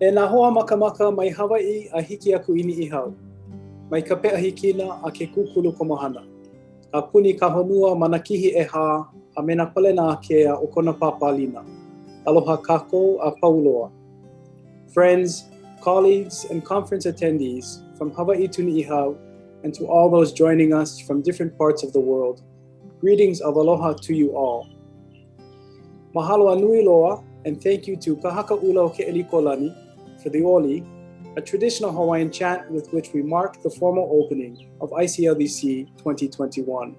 E nā hoa makamaka mai Hawaii a hiki aku ini i hau. Mai ka pea hikina a ke kukulu komahana. A puni ka honua mana kihi e hā a mena pale nā kea o kona pāpālina. Aloha kako a pauloa. Friends, colleagues, and conference attendees from Hawaii to Ni'ihau and to all those joining us from different parts of the world, greetings of aloha to you all. Mahalo anui loa, and thank you to Ka Haka 'Ula O Ke'elikolani for the Oli, a traditional Hawaiian chant with which we mark the formal opening of ICLDC 2021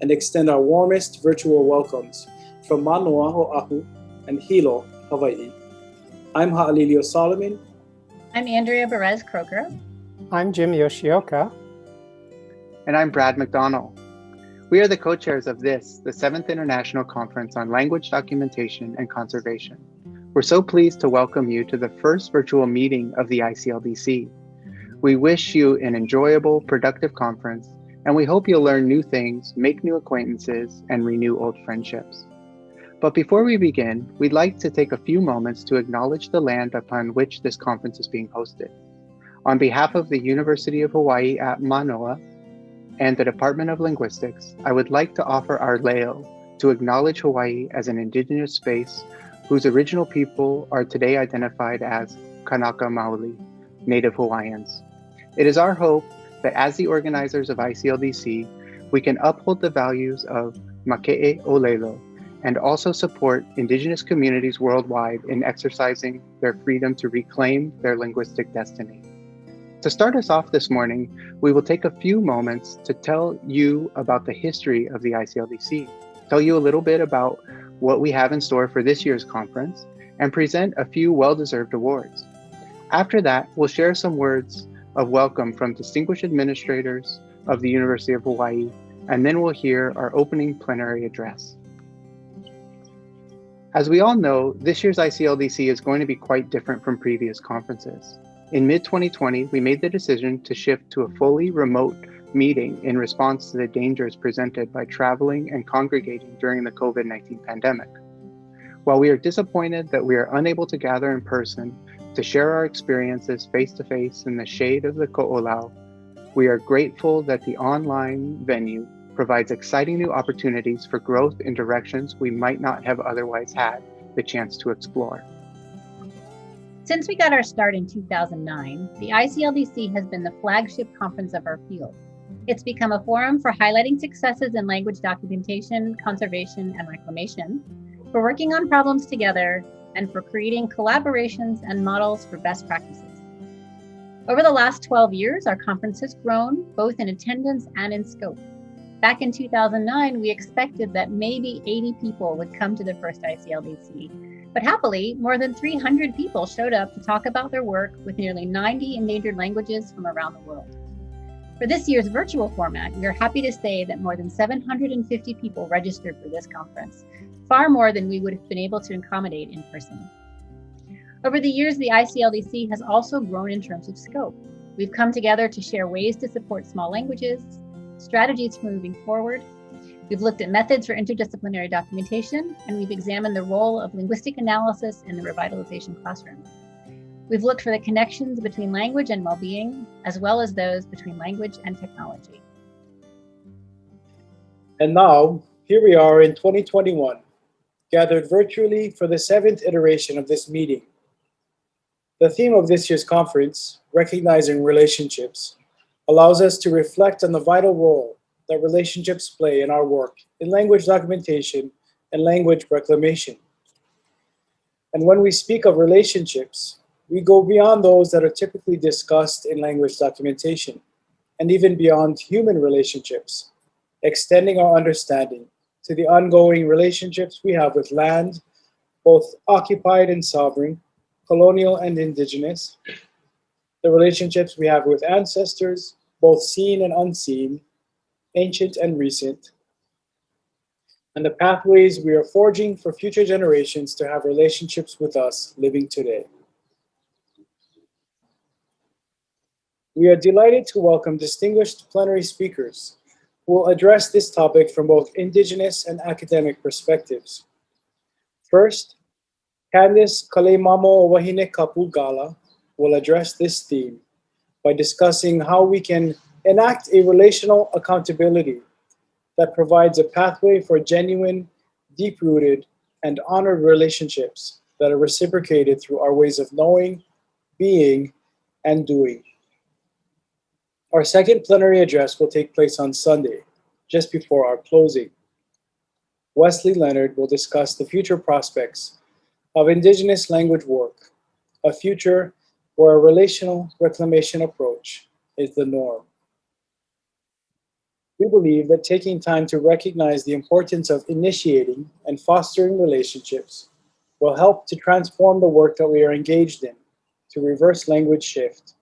and extend our warmest virtual welcomes from Manoa O'ahu and Hilo, Hawaii. I'm Ha'alilio Solomon. I'm Andrea Berez-Kroeker. I'm Jim Yoshioka. And I'm Brad McDonnell. We are the co-chairs of this, the seventh International Conference on Language Documentation and Conservation. We're so pleased to welcome you to the first virtual meeting of the ICLDC. We wish you an enjoyable, productive conference, and we hope you'll learn new things, make new acquaintances, and renew old friendships. But before we begin, we'd like to take a few moments to acknowledge the land upon which this conference is being hosted. On behalf of the University of Hawaii at Manoa and the Department of Linguistics, I would like to offer our leo to acknowledge Hawaii as an indigenous space whose original people are today identified as Kanaka Maoli, Native Hawaiians. It is our hope that as the organizers of ICLDC, we can uphold the values of Make'e Olelo and also support Indigenous communities worldwide in exercising their freedom to reclaim their linguistic destiny. To start us off this morning, we will take a few moments to tell you about the history of the ICLDC, tell you a little bit about what we have in store for this year's conference, and present a few well-deserved awards. After that, we'll share some words of welcome from distinguished administrators of the University of Hawaii, and then we'll hear our opening plenary address. As we all know, this year's ICLDC is going to be quite different from previous conferences. In mid-2020, we made the decision to shift to a fully remote meeting in response to the dangers presented by traveling and congregating during the COVID-19 pandemic. While we are disappointed that we are unable to gather in person to share our experiences face-to-face in the shade of the Ko'olau, we are grateful that the online venue provides exciting new opportunities for growth in directions we might not have otherwise had the chance to explore. Since we got our start in 2009, the ICLDC has been the flagship conference of our field. It's become a forum for highlighting successes in language documentation, conservation, and reclamation, for working on problems together, and for creating collaborations and models for best practices. Over the last 12 years, our conference has grown both in attendance and in scope. Back in 2009, we expected that maybe 80 people would come to the first ICLDC, but happily, more than 300 people showed up to talk about their work with nearly 90 endangered languages from around the world. For this year's virtual format, we are happy to say that more than 750 people registered for this conference, far more than we would have been able to accommodate in person. Over the years, the ICLDC has also grown in terms of scope. We've come together to share ways to support small languages, strategies for moving forward, We've looked at methods for interdisciplinary documentation, and we've examined the role of linguistic analysis in the revitalization classroom. We've looked for the connections between language and well-being, as well as those between language and technology. And now, here we are in 2021, gathered virtually for the seventh iteration of this meeting. The theme of this year's conference, Recognizing Relationships, allows us to reflect on the vital role that relationships play in our work in language documentation and language reclamation. And when we speak of relationships, we go beyond those that are typically discussed in language documentation and even beyond human relationships, extending our understanding to the ongoing relationships we have with land, both occupied and sovereign, colonial and indigenous, the relationships we have with ancestors, both seen and unseen, ancient and recent, and the pathways we are forging for future generations to have relationships with us living today. We are delighted to welcome distinguished plenary speakers who will address this topic from both indigenous and academic perspectives. First, Candice Kaleimamo Wahine Kapugala, will address this theme by discussing how we can enact a relational accountability that provides a pathway for genuine, deep-rooted, and honored relationships that are reciprocated through our ways of knowing, being, and doing. Our second plenary address will take place on Sunday, just before our closing. Wesley Leonard will discuss the future prospects of Indigenous language work, a future where a relational reclamation approach is the norm. We believe that taking time to recognize the importance of initiating and fostering relationships will help to transform the work that we are engaged in to reverse language shift,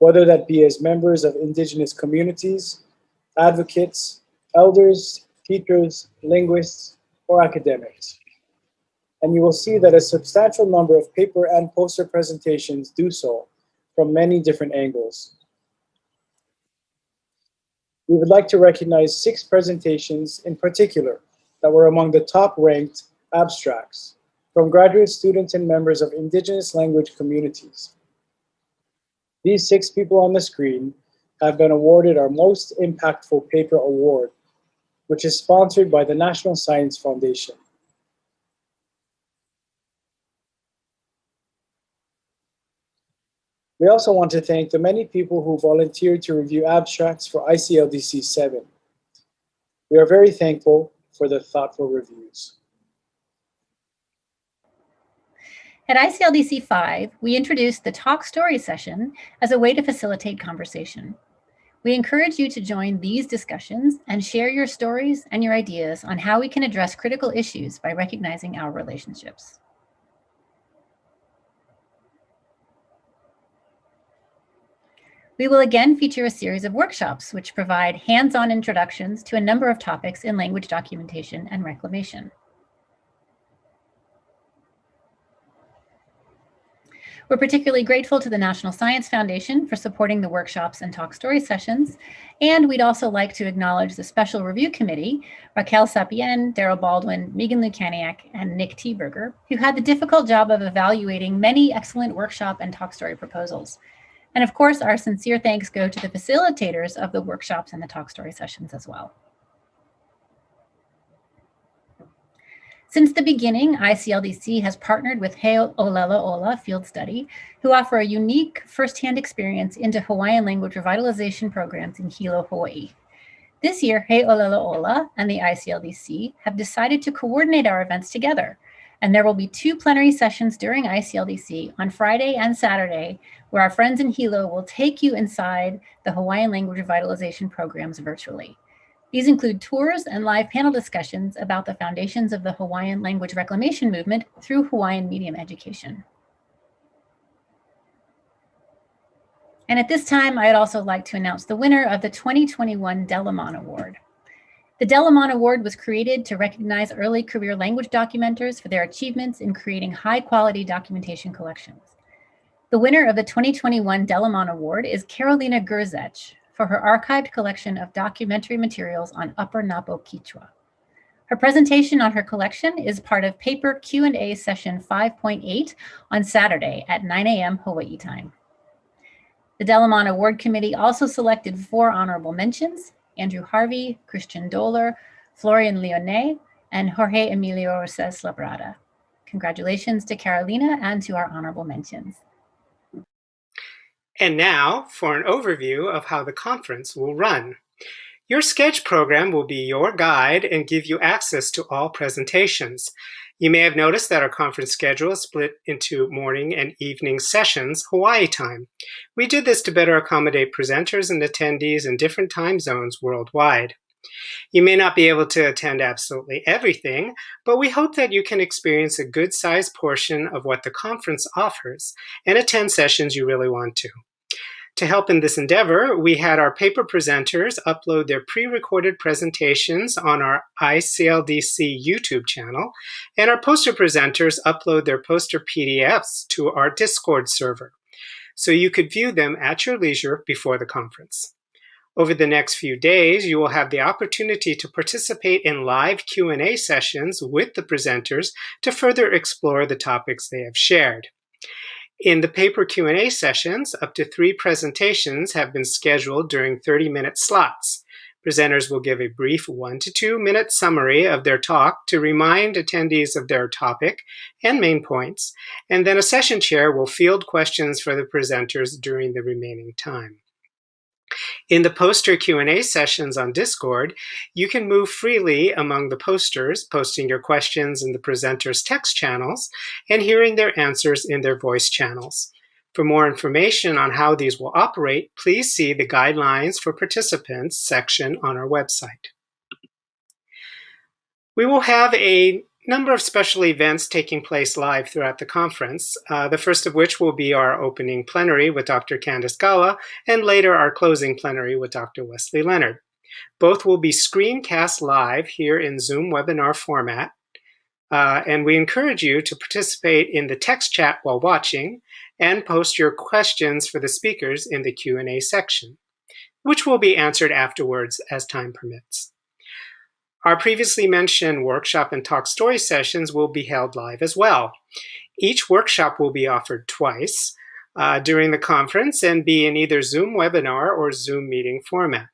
whether that be as members of Indigenous communities, advocates, elders, teachers, linguists, or academics. And you will see that a substantial number of paper and poster presentations do so from many different angles. We would like to recognize six presentations in particular that were among the top ranked abstracts from graduate students and members of Indigenous language communities. These six people on the screen have been awarded our Most Impactful Paper Award, which is sponsored by the National Science Foundation. We also want to thank the many people who volunteered to review abstracts for ICLDC 7. We are very thankful for the thoughtful reviews. At ICLDC 5, we introduced the Talk Story session as a way to facilitate conversation. We encourage you to join these discussions and share your stories and your ideas on how we can address critical issues by recognizing our relationships. We will again feature a series of workshops which provide hands-on introductions to a number of topics in language documentation and reclamation. We're particularly grateful to the National Science Foundation for supporting the workshops and talk story sessions. And we'd also like to acknowledge the Special Review Committee, Raquel Sapien, Daryl Baldwin, Megan Lukaniec, and Nick Thieberger, who had the difficult job of evaluating many excellent workshop and talk story proposals. And of course, our sincere thanks go to the facilitators of the workshops and the talk story sessions as well. Since the beginning, ICLDC has partnered with He Olelo Ola Field Study, who offer a unique firsthand experience into Hawaiian language revitalization programs in Hilo, Hawaii. This year, He Olelo Ola and the ICLDC have decided to coordinate our events together, and there will be two plenary sessions during ICLDC on Friday and Saturday where our friends in Hilo will take you inside the Hawaiian language revitalization programs virtually. These include tours and live panel discussions about the foundations of the Hawaiian language reclamation movement through Hawaiian medium education. And at this time, I'd also like to announce the winner of the 2021 DELAMAN Award. The DELAMAN Award was created to recognize early career language documenters for their achievements in creating high quality documentation collections. The winner of the 2021 DELAMAN Award is Karolina Grzech for her archived collection of documentary materials on Upper Napo Quechua. Her presentation on her collection is part of paper Q&A session 5.8 on Saturday at 9 a.m. Hawaii time. The DELAMAN Award Committee also selected four honorable mentions, Andrew Harvey, Christian Dohler, Florian Lionnet, and Jorge Emilio Roses Labrada. Congratulations to Karolina and to our honorable mentions. And now for an overview of how the conference will run. Your Sched program will be your guide and give you access to all presentations. You may have noticed that our conference schedule is split into morning and evening sessions, Hawaii time. We did this to better accommodate presenters and attendees in different time zones worldwide. You may not be able to attend absolutely everything, but we hope that you can experience a good sized portion of what the conference offers and attend sessions you really want to. To help in this endeavor, we had our paper presenters upload their pre-recorded presentations on our ICLDC YouTube channel, and our poster presenters upload their poster PDFs to our Discord server, so you could view them at your leisure before the conference. Over the next few days, you will have the opportunity to participate in live Q&A sessions with the presenters to further explore the topics they have shared. In the paper Q&A sessions, up to three presentations have been scheduled during 30-minute slots. Presenters will give a brief one to two minute summary of their talk to remind attendees of their topic and main points, and then a session chair will field questions for the presenters during the remaining time. In the poster Q&A sessions on Discord, you can move freely among the posters, posting your questions in the presenters' text channels and hearing their answers in their voice channels. For more information on how these will operate, please see the Guidelines for Participants section on our website. We will have a number of special events taking place live throughout the conference, uh, the first of which will be our opening plenary with Dr. Candace Galla, and later our closing plenary with Dr. Wesley Leonard. Both will be screencast live here in Zoom webinar format, uh, and we encourage you to participate in the text chat while watching and post your questions for the speakers in the Q&A section, which will be answered afterwards as time permits. Our previously mentioned workshop and talk story sessions will be held live as well. Each workshop will be offered twice uh, during the conference and be in either Zoom webinar or Zoom meeting format,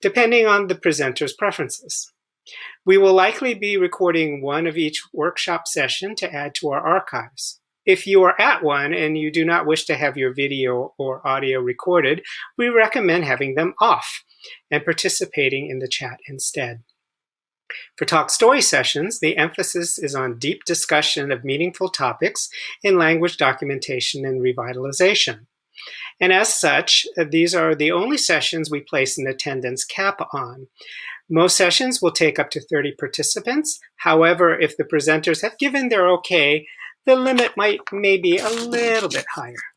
depending on the presenter's preferences. We will likely be recording one of each workshop session to add to our archives. If you are at one and you do not wish to have your video or audio recorded, we recommend having them off and participating in the chat instead. For talk story sessions, the emphasis is on deep discussion of meaningful topics in language documentation and revitalization. And as such, uh, these are the only sessions we place an attendance cap on. Most sessions will take up to 30 participants. However, if the presenters have given their okay, the limit might maybe a little bit higher.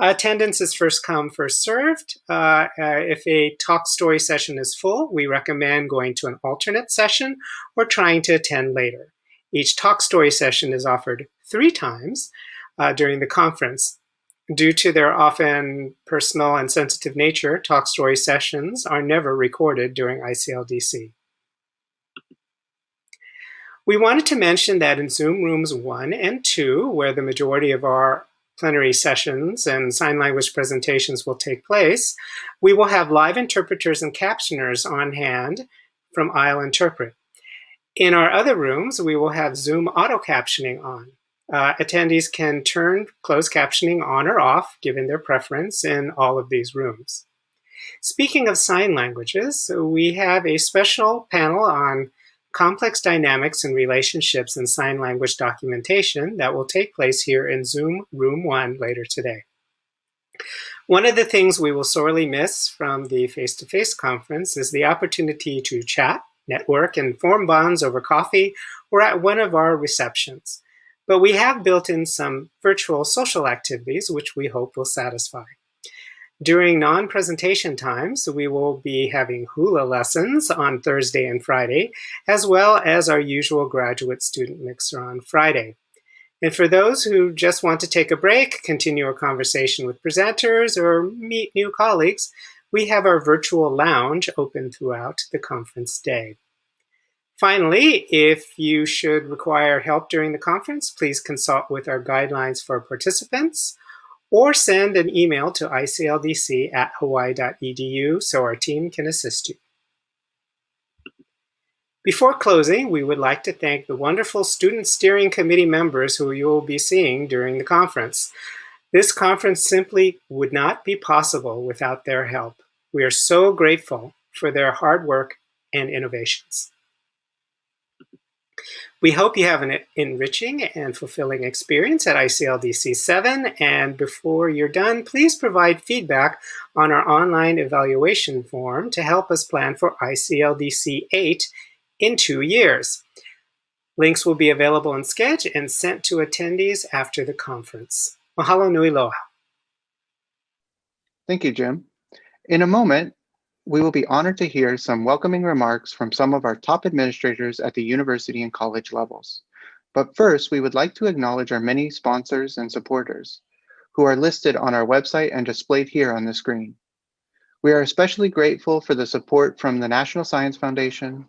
Attendance is first come, first served. Uh, uh, if a talk story session is full, we recommend going to an alternate session or trying to attend later. Each talk story session is offered three times uh, during the conference. Due to their often personal and sensitive nature, talk story sessions are never recorded during ICLDC. We wanted to mention that in Zoom rooms one and two, where the majority of our plenary sessions and sign language presentations will take place, we will have live interpreters and captioners on hand from IEL Interpret. In our other rooms, we will have Zoom auto captioning on. Uh, attendees can turn closed captioning on or off, given their preference, in all of these rooms. Speaking of sign languages, we have a special panel on complex dynamics and relationships in sign language documentation that will take place here in Zoom Room 1 later today. One of the things we will sorely miss from the face-to-face -face conference is the opportunity to chat, network, and form bonds over coffee or at one of our receptions. But we have built in some virtual social activities which we hope will satisfy. During non-presentation times, we will be having hula lessons on Thursday and Friday, as well as our usual graduate student mixer on Friday. And for those who just want to take a break, continue a conversation with presenters, or meet new colleagues, we have our virtual lounge open throughout the conference day. Finally, if you should require help during the conference, please consult with our guidelines for participants or send an email to icldc at hawaii.edu so our team can assist you. Before closing, we would like to thank the wonderful Student Steering Committee members who you will be seeing during the conference. This conference simply would not be possible without their help. We are so grateful for their hard work and innovations. We hope you have an enriching and fulfilling experience at ICLDC 7. And before you're done, please provide feedback on our online evaluation form to help us plan for ICLDC 8 in two years. Links will be available in Sched and sent to attendees after the conference. Mahalo nui loa. Thank you, Jim. In a moment, we will be honored to hear some welcoming remarks from some of our top administrators at the university and college levels. But first, we would like to acknowledge our many sponsors and supporters who are listed on our website and displayed here on the screen. We are especially grateful for the support from the National Science Foundation,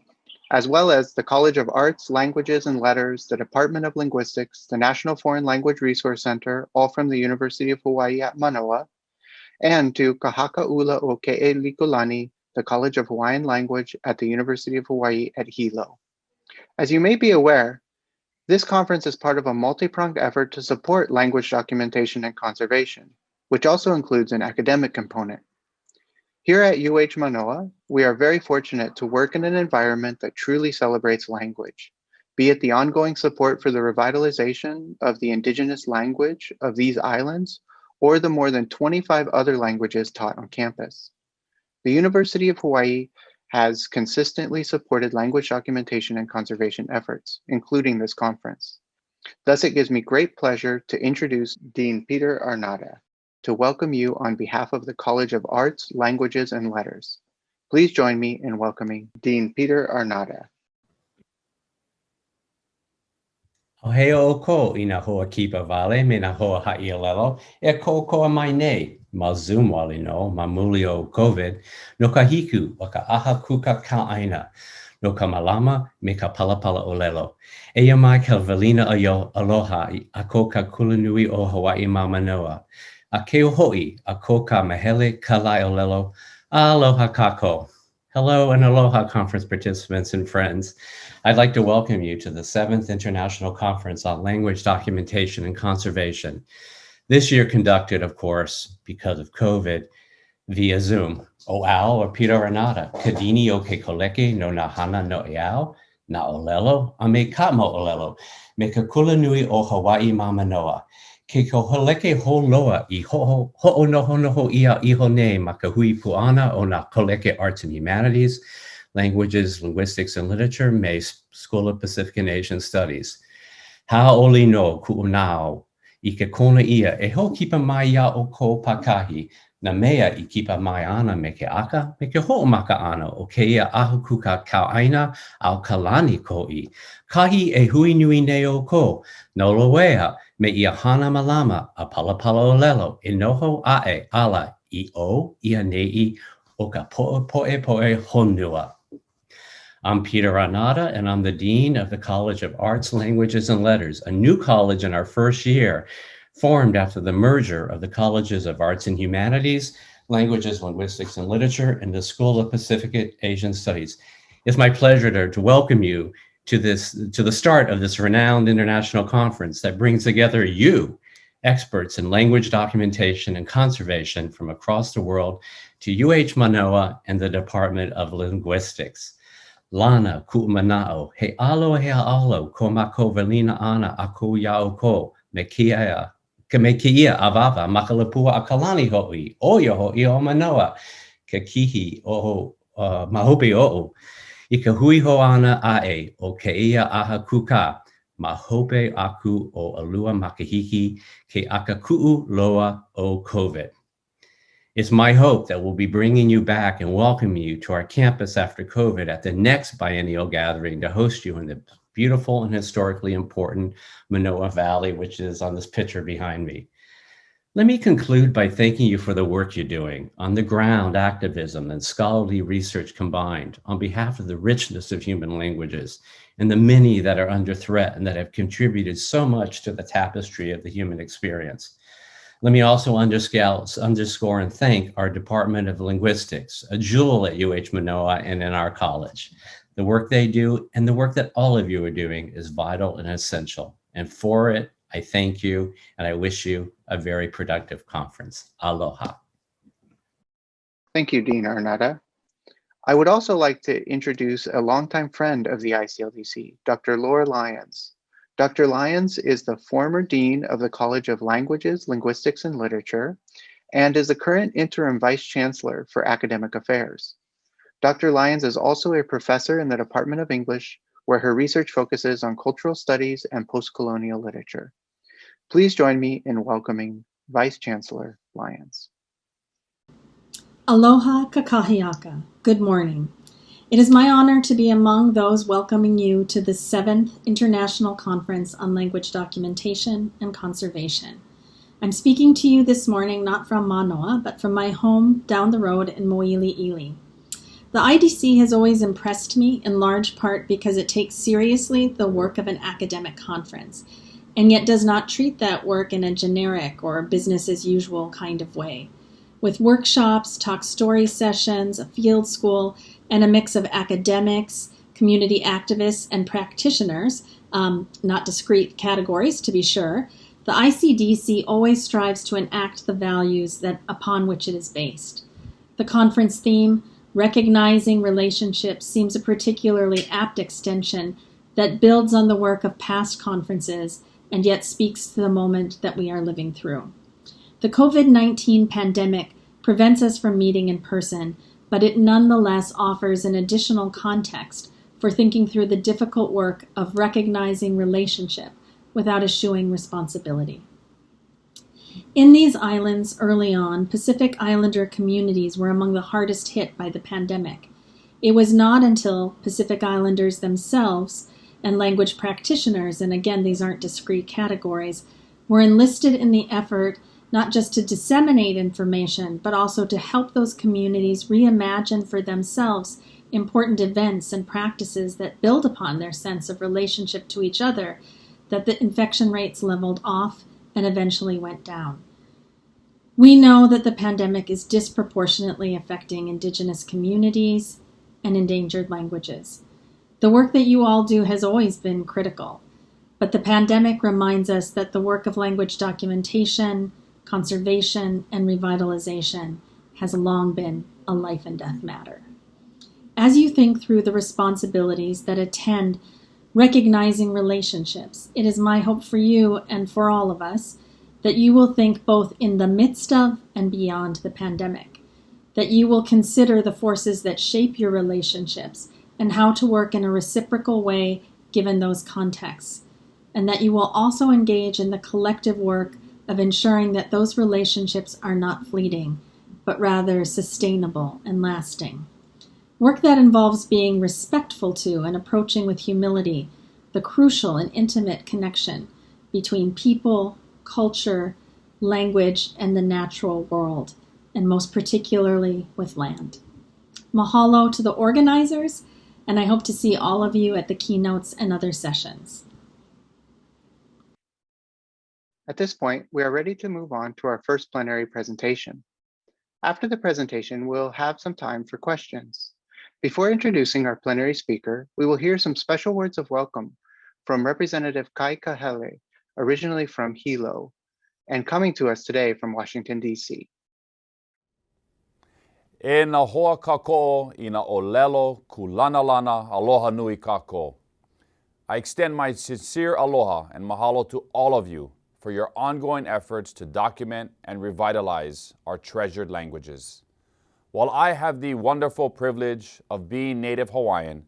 as well as the College of Arts, Languages, and Letters, the Department of Linguistics, the National Foreign Language Resource Center, all from the University of Hawaii at Manoa, and to Kahakaula o the College of Hawaiian Language at the University of Hawaii at Hilo. As you may be aware, this conference is part of a multi-pronged effort to support language documentation and conservation, which also includes an academic component. Here at UH Manoa, we are very fortunate to work in an environment that truly celebrates language, be it the ongoing support for the revitalization of the indigenous language of these islands, or the more than 25 other languages taught on campus. The University of Hawaii has consistently supported language documentation and conservation efforts, including this conference. Thus, it gives me great pleasure to introduce Dean Peter Arnade to welcome you on behalf of the College of Arts, Languages, and Letters. Please join me in welcoming Dean Peter Arnade. O hea o ko i nga hoa kipa vale me nga hoa ha'i alelo, e ko koa mai nei, ma Zoom wali no, ma o COVID, no ka hiku o ka aha kuka ka aina, no ka malama me ka palapala o lelo. E ia mai ka valina a yo aloha a ko ka kulanui o Hawaii ma manoa. A keo hoi a ko ka mahele ka lai o lelo, a aloha kako. Hello and aloha conference participants and friends. I'd like to welcome you to the seventh International Conference on Language Documentation and Conservation. This year conducted, of course, because of COVID, via Zoom. O ao or Peter Renata, kadini o ke koleke no na hana no eao, na olelo, a me ka mo olelo, me ka kula nui o Hawaii Mamanoa. Ke ko holeke ho loa i ho ho no ho ho ia i ho ne ma ka hui puana o na koleke arts and humanities, languages, linguistics, and literature, May School of Pacific and Asian Studies. Haoli no ku'unao, i ke kona ia, e ho kipa mai ia o ko pakahi, na mea i kipa mai ana me ke aka, me ke ana o ke ia ahu kuka kau aina au kalani ko i. Kahi e hui nui ne o ko, no loea, me ia hana malama a palapala o lelo, e noho ae ala i o ia nei o ka poe poe poe honua. I'm Peter Arnade, and I'm the Dean of the College of Arts, Languages, and Letters, a new college in our first year, formed after the merger of the Colleges of Arts and Humanities, Languages, Linguistics, and Literature, and the School of Pacific Asian Studies. It's my pleasure to, to welcome you to this to the start of this renowned international conference that brings together you, experts in language documentation and conservation from across the world to UH Manoa and the Department of Linguistics. Lana ku'mana'o, he alo he alo, ko mako velina ana a ko iao ko, me ke me avava, makalapua a kalani ho'i, o yo ho'i o manoa, ke kihi o uh, mahopi o'o, i hui ho ana a e, o ke ia aha kuka, mahope aku o alua makahiki, ke aka ku'u loa o COVID. It's my hope that we'll be bringing you back and welcoming you to our campus after COVID at the next biennial gathering to host you in the beautiful and historically important Manoa Valley, which is on this picture behind me. Let me conclude by thanking you for the work you're doing on the ground activism and scholarly research combined on behalf of the richness of human languages and the many that are under threat and that have contributed so much to the tapestry of the human experience. Let me also underscore and thank our Department of Linguistics, a jewel at UH Manoa and in our college. The work they do and the work that all of you are doing is vital and essential. And for it, I thank you and I wish you a very productive conference. Aloha. Thank you, Dean Arnade. I would also like to introduce a longtime friend of the ICLDC, Dr. Laura Lyons. Dr. Lyons is the former Dean of the College of Languages, Linguistics, and Literature, and is the current interim Vice Chancellor for Academic Affairs. Dr. Lyons is also a professor in the Department of English, where her research focuses on cultural studies and post-colonial literature. Please join me in welcoming Vice Chancellor Lyons. Aloha kakahiaka. Good morning. It is my honor to be among those welcoming you to the seventh International Conference on Language Documentation and Conservation. I'm speaking to you this morning not from Manoa, but from my home down the road in Moiliili. The IDC has always impressed me in large part because it takes seriously the work of an academic conference and yet does not treat that work in a generic or business as usual kind of way. With workshops, talk story sessions, a field school, and a mix of academics, community activists, and practitioners, um, not discrete categories to be sure, the ICDC always strives to enact the values that upon which it is based. The conference theme, Recognizing Relationships, seems a particularly apt extension that builds on the work of past conferences and yet speaks to the moment that we are living through. The COVID 19 pandemic prevents us from meeting in person, but it nonetheless offers an additional context for thinking through the difficult work of recognizing relationship without eschewing responsibility. In these islands early on, Pacific Islander communities were among the hardest hit by the pandemic. It was not until Pacific Islanders themselves and language practitioners, and again, these aren't discrete categories, were enlisted in the effort not just to disseminate information, but also to help those communities reimagine for themselves important events and practices that build upon their sense of relationship to each other, that the infection rates leveled off and eventually went down. We know that the pandemic is disproportionately affecting Indigenous communities and endangered languages. The work that you all do has always been critical, but the pandemic reminds us that the work of language documentation, conservation, and revitalization has long been a life and death matter. As you think through the responsibilities that attend recognizing relationships, it is my hope for you and for all of us that you will think both in the midst of and beyond the pandemic, that you will consider the forces that shape your relationships and how to work in a reciprocal way given those contexts, and that you will also engage in the collective work of ensuring that those relationships are not fleeting, but rather sustainable and lasting. Work that involves being respectful to and approaching with humility the crucial and intimate connection between people, culture, language, and the natural world, and most particularly with land. Mahalo to the organizers, and I hope to see all of you at the keynotes and other sessions. At this point, we are ready to move on to our first plenary presentation. After the presentation, we'll have some time for questions. Before introducing our plenary speaker, we will hear some special words of welcome from Representative Kai Kahele, originally from Hilo, and coming to us today from Washington, D.C. E na hoa kako i na olelo aloha nui kako. I extend my sincere aloha and mahalo to all of you for your ongoing efforts to document and revitalize our treasured languages. While I have the wonderful privilege of being Native Hawaiian,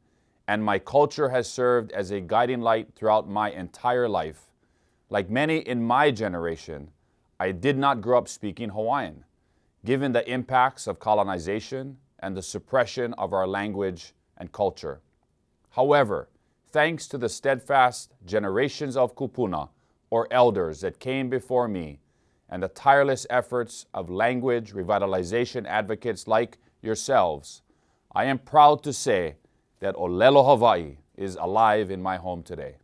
and my culture has served as a guiding light throughout my entire life, like many in my generation, I did not grow up speaking Hawaiian, given the impacts of colonization and the suppression of our language and culture. However, thanks to the steadfast generations of kupuna, or elders that came before me, and the tireless efforts of language revitalization advocates like yourselves, I am proud to say that Olelo Hawaii is alive in my home today.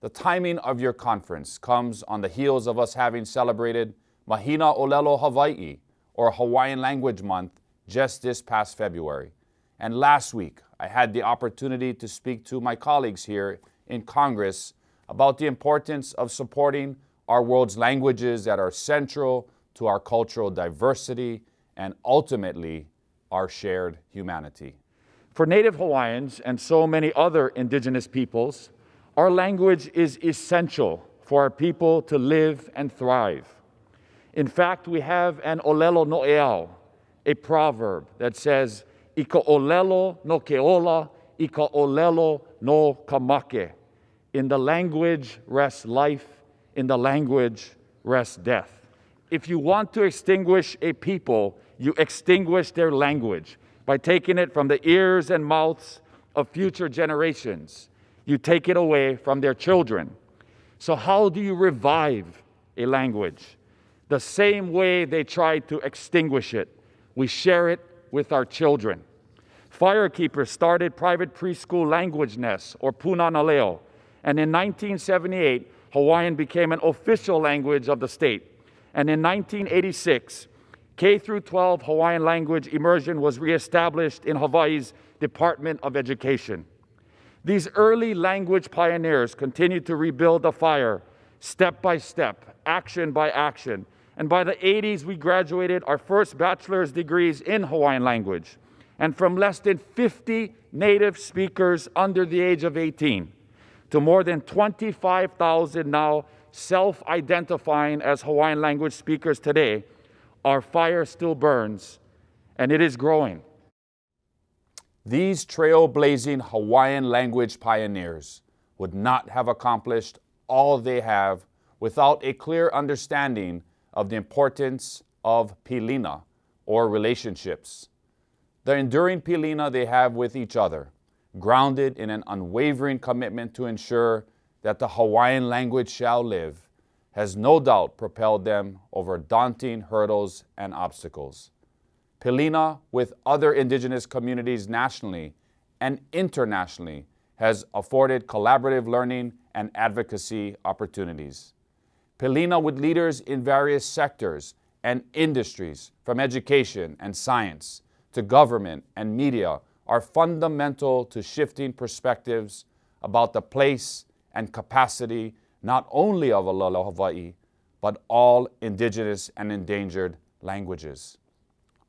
The timing of your conference comes on the heels of us having celebrated Mahina Olelo Hawaii, or Hawaiian Language Month, just this past February. And last week, I had the opportunity to speak to my colleagues here in Congress about the importance of supporting our world's languages that are central to our cultural diversity and ultimately our shared humanity. For Native Hawaiians and so many other indigenous peoples, our language is essential for our people to live and thrive. In fact, we have an olelo no eao, a proverb that says, Ika olelo no keola, ika olelo no kamake. In the language rests life, in the language rests death. If you want to extinguish a people, you extinguish their language by taking it from the ears and mouths of future generations. You take it away from their children. So, how do you revive a language? The same way they tried to extinguish it. We share it with our children. Firekeepers started private preschool language nests, or Punanaleo, and in 1978, Hawaiian became an official language of the state. And in 1986, K through 12 Hawaiian language immersion was reestablished in Hawaii's Department of Education. These early language pioneers continued to rebuild the fire step by step, action by action. And by the 80s, we graduated our first bachelor's degrees in Hawaiian language. And from less than 50 native speakers under the age of 18 to more than 25,000 now self identifying as Hawaiian language speakers today, our fire still burns and it is growing. These trailblazing Hawaiian language pioneers would not have accomplished all they have without a clear understanding of the importance of pilina, or relationships. The enduring pilina they have with each other, grounded in an unwavering commitment to ensure that the Hawaiian language shall live, has no doubt propelled them over daunting hurdles and obstacles. Pilina, with other indigenous communities nationally and internationally, has afforded collaborative learning and advocacy opportunities. Pilina, with leaders in various sectors and industries, from education and science to government and media, are fundamental to shifting perspectives about the place and capacity not only of Olelo Hawaii, but all indigenous and endangered languages.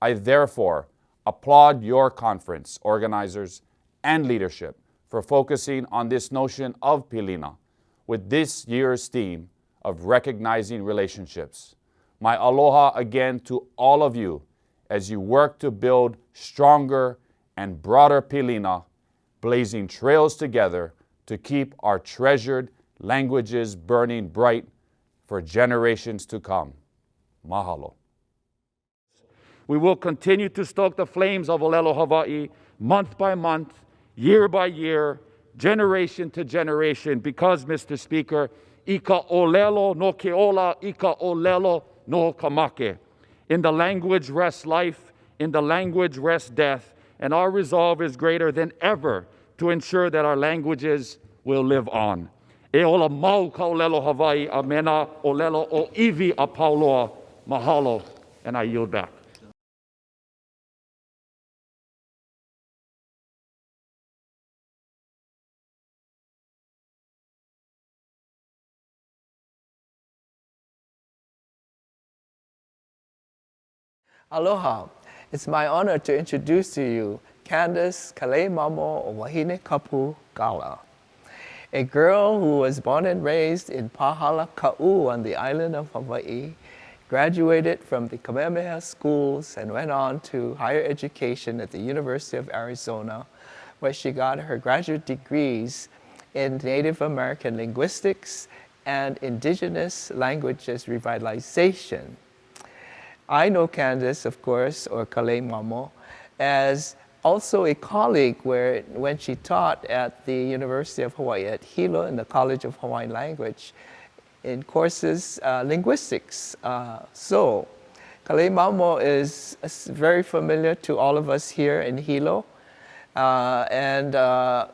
I therefore applaud your conference organizers and leadership for focusing on this notion of Pilina with this year's theme of recognizing relationships. My aloha again to all of you as you work to build stronger and broader Pilina, blazing trails together to keep our treasured languages burning bright for generations to come. Mahalo. We will continue to stoke the flames of Olelo Hawaii month by month, year by year, generation to generation, because, Mr. Speaker, ika olelo no keola, ika olelo no kamake. In the language rests life, in the language rests death, and our resolve is greater than ever to ensure that our languages will live on. E ola mau ka olelo Hawaii a mena olelo o iwi a pauloa. Mahalo, and I yield back. Aloha. It's my honor to introduce to you Candace Kaleimamo Wahine Kapu Galla, a girl who was born and raised in Pahala Ka'u on the island of Hawaii, graduated from the Kamehameha schools and went on to higher education at the University of Arizona, where she got her graduate degrees in Native American linguistics and indigenous languages revitalization. I know Candace, of course, or Kalei Mamo, as also a colleague where when she taught at the University of Hawaii at Hilo in the College of Hawaiian Language in courses uh, linguistics. Uh, so Kalei Mamo is very familiar to all of us here in Hilo. Uh, and uh,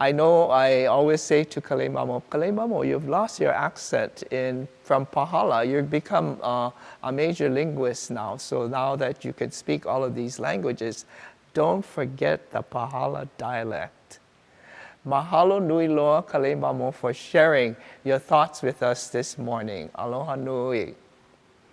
I know I always say to Kaleimamo, Kalei Mamo, you've lost your accent in, from Pahala. You've become uh, a major linguist now. So now that you can speak all of these languages, don't forget the Pahala dialect. Mahalo nui loa Kaleimamo for sharing your thoughts with us this morning. Aloha nui.